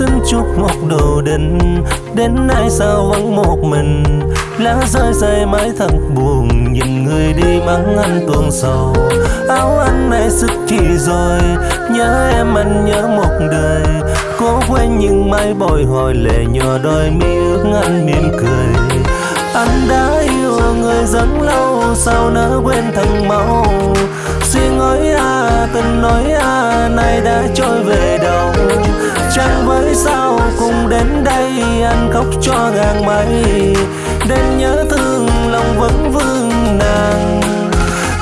xin chúc một đồ đình Đến nay sao vẫn một mình? Lá rơi rơi mãi thật buồn. Nhìn người đi mắng anh tuôn sầu. Áo anh này sức chi rồi Nhớ em, anh nhớ một đời. Cố quên nhưng mãi bồi hồi lệ nhỏ đôi mi ước anh mỉm cười. Anh đã yêu người rất lâu, Sao nỡ quên thân máu đây Anh khóc cho ngàn mây Đêm nhớ thương lòng vẫn vương nàng.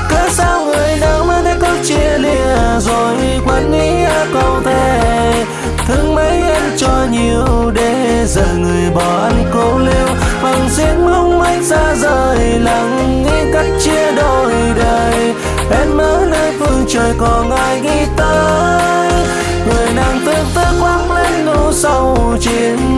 Cớ sao người đã mới thấy có chia lìa Rồi quên ý câu thề. Thương mấy anh cho nhiều để giờ người bỏ anh cô liêu Bằng riêng mong anh xa rời, lặng nghĩ cách chia đôi đời. Em ở nơi phương trời còn ai nghĩ tới? Người nàng tương tư quăng lên nụ sâu chìm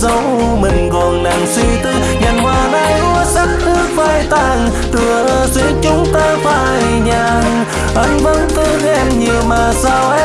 dấu mình còn nàng suy tư. Nhàn hoa nay úa sắc nước phai tàn, Tựa duyên chúng ta phai nhàn. Anh vẫn thương em nhiều mà sao em